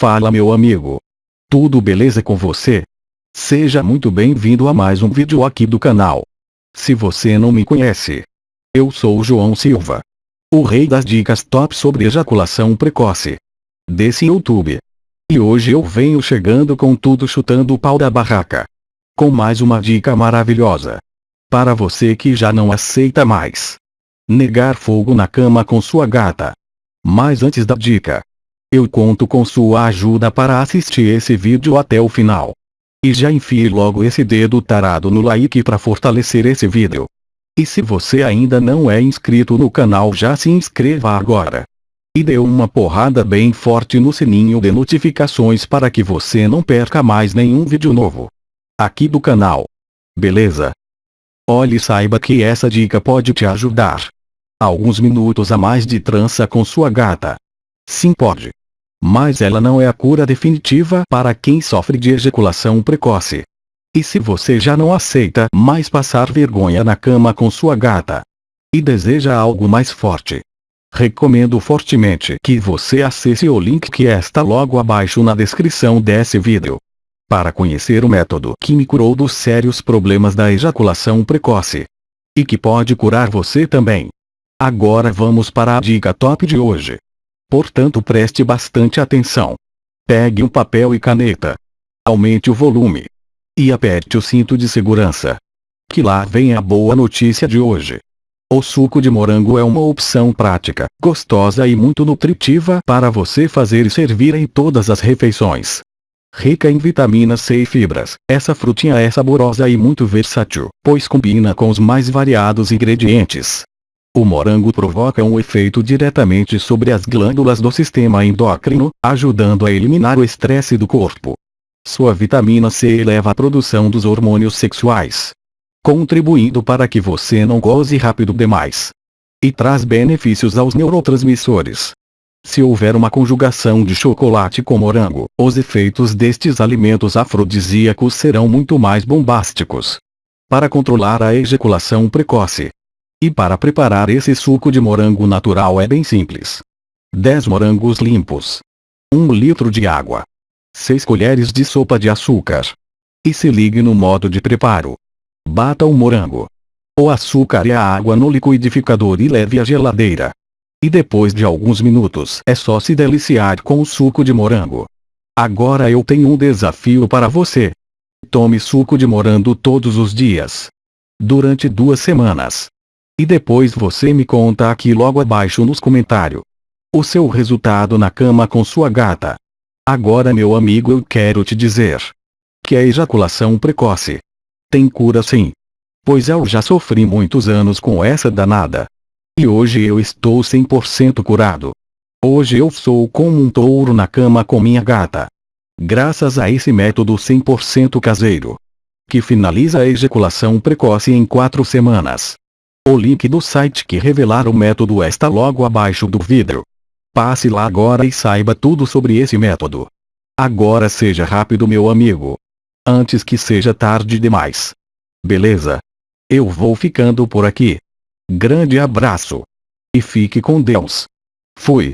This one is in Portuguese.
Fala meu amigo. Tudo beleza com você? Seja muito bem-vindo a mais um vídeo aqui do canal. Se você não me conhece, eu sou o João Silva. O rei das dicas top sobre ejaculação precoce. Desse YouTube. E hoje eu venho chegando com tudo chutando o pau da barraca. Com mais uma dica maravilhosa. Para você que já não aceita mais. Negar fogo na cama com sua gata. Mas antes da dica, eu conto com sua ajuda para assistir esse vídeo até o final. E já enfie logo esse dedo tarado no like para fortalecer esse vídeo. E se você ainda não é inscrito no canal já se inscreva agora. E dê uma porrada bem forte no sininho de notificações para que você não perca mais nenhum vídeo novo. Aqui do canal. Beleza? Olhe e saiba que essa dica pode te ajudar. Alguns minutos a mais de trança com sua gata. Sim pode. Mas ela não é a cura definitiva para quem sofre de ejaculação precoce. E se você já não aceita mais passar vergonha na cama com sua gata e deseja algo mais forte, recomendo fortemente que você acesse o link que está logo abaixo na descrição desse vídeo. Para conhecer o método que me curou dos sérios problemas da ejaculação precoce. E que pode curar você também. Agora vamos para a dica top de hoje. Portanto preste bastante atenção. Pegue um papel e caneta. Aumente o volume. E aperte o cinto de segurança. Que lá vem a boa notícia de hoje. O suco de morango é uma opção prática, gostosa e muito nutritiva para você fazer e servir em todas as refeições. Rica em vitaminas C e fibras, essa frutinha é saborosa e muito versátil, pois combina com os mais variados ingredientes. O morango provoca um efeito diretamente sobre as glândulas do sistema endócrino, ajudando a eliminar o estresse do corpo. Sua vitamina C eleva a produção dos hormônios sexuais, contribuindo para que você não goze rápido demais. E traz benefícios aos neurotransmissores. Se houver uma conjugação de chocolate com morango, os efeitos destes alimentos afrodisíacos serão muito mais bombásticos. Para controlar a ejaculação precoce, e para preparar esse suco de morango natural é bem simples. 10 morangos limpos. 1 litro de água. 6 colheres de sopa de açúcar. E se ligue no modo de preparo. Bata o morango. O açúcar e a água no liquidificador e leve à geladeira. E depois de alguns minutos é só se deliciar com o suco de morango. Agora eu tenho um desafio para você. Tome suco de morango todos os dias. Durante duas semanas. E depois você me conta aqui logo abaixo nos comentários. O seu resultado na cama com sua gata. Agora meu amigo eu quero te dizer. Que a ejaculação precoce. Tem cura sim. Pois eu já sofri muitos anos com essa danada. E hoje eu estou 100% curado. Hoje eu sou como um touro na cama com minha gata. Graças a esse método 100% caseiro. Que finaliza a ejaculação precoce em 4 semanas. O link do site que revelar o método está logo abaixo do vídeo. Passe lá agora e saiba tudo sobre esse método. Agora seja rápido meu amigo. Antes que seja tarde demais. Beleza? Eu vou ficando por aqui. Grande abraço. E fique com Deus. Fui.